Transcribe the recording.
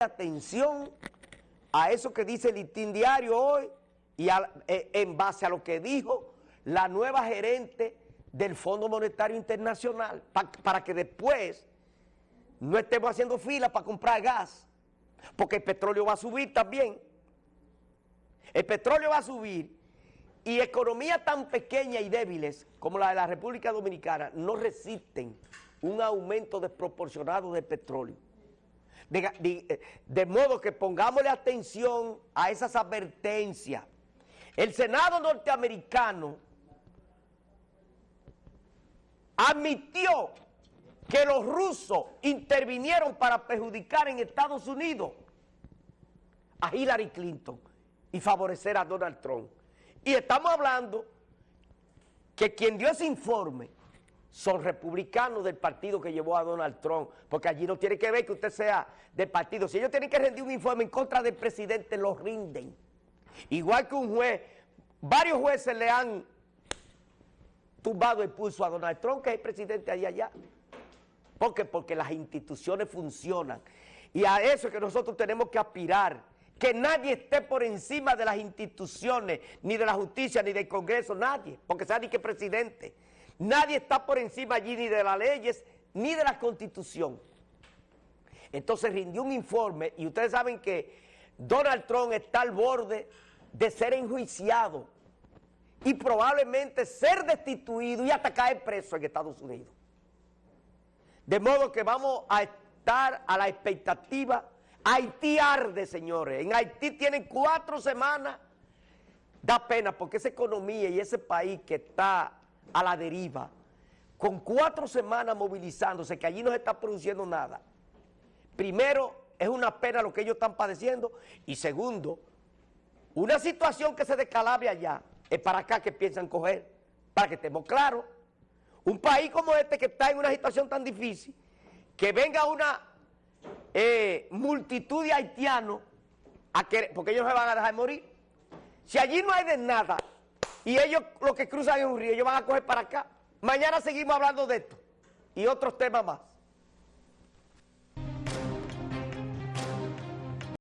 atención a eso que dice el listín diario hoy y eh, en base a lo que dijo la nueva gerente del Fondo Monetario Internacional para que después no estemos haciendo fila para comprar gas porque el petróleo va a subir también. El petróleo va a subir y economías tan pequeñas y débiles como la de la República Dominicana no resisten un aumento desproporcionado del petróleo eh, de, modo que pongámosle atención a esas advertencias. El Senado norteamericano admitió que los rusos intervinieron para perjudicar en Estados Unidos a Hillary Clinton y favorecer a Donald Trump. Y estamos hablando que quien dio ese informe son republicanos del partido que llevó a Donald Trump, porque allí no tiene que ver que usted sea del partido. Si ellos tienen que rendir un informe en contra del presidente, lo rinden. Igual que un juez, varios jueces le han tumbado el pulso a Donald Trump, que es el presidente allá allá. ¿Por qué? Porque las instituciones funcionan. Y a eso es que nosotros tenemos que aspirar. Que nadie esté por encima de las instituciones, ni de la justicia, ni del Congreso, nadie. Porque sea ni que presidente. Nadie está por encima allí ni de las leyes ni de la constitución. Entonces rindió un informe y ustedes saben que Donald Trump está al borde de ser enjuiciado y probablemente ser destituido y hasta caer preso en Estados Unidos. De modo que vamos a estar a la expectativa. Haití arde, señores. En Haití tienen cuatro semanas. Da pena porque esa economía y ese país que está a la deriva, con cuatro semanas movilizándose, que allí no se está produciendo nada. Primero, es una pena lo que ellos están padeciendo, y segundo, una situación que se descalabre allá, es para acá que piensan coger, para que estemos claros. Un país como este que está en una situación tan difícil, que venga una eh, multitud de haitianos, porque ellos se van a dejar morir. Si allí no hay de nada, y ellos lo que cruzan es un río, ellos van a coger para acá. Mañana seguimos hablando de esto y otros temas más.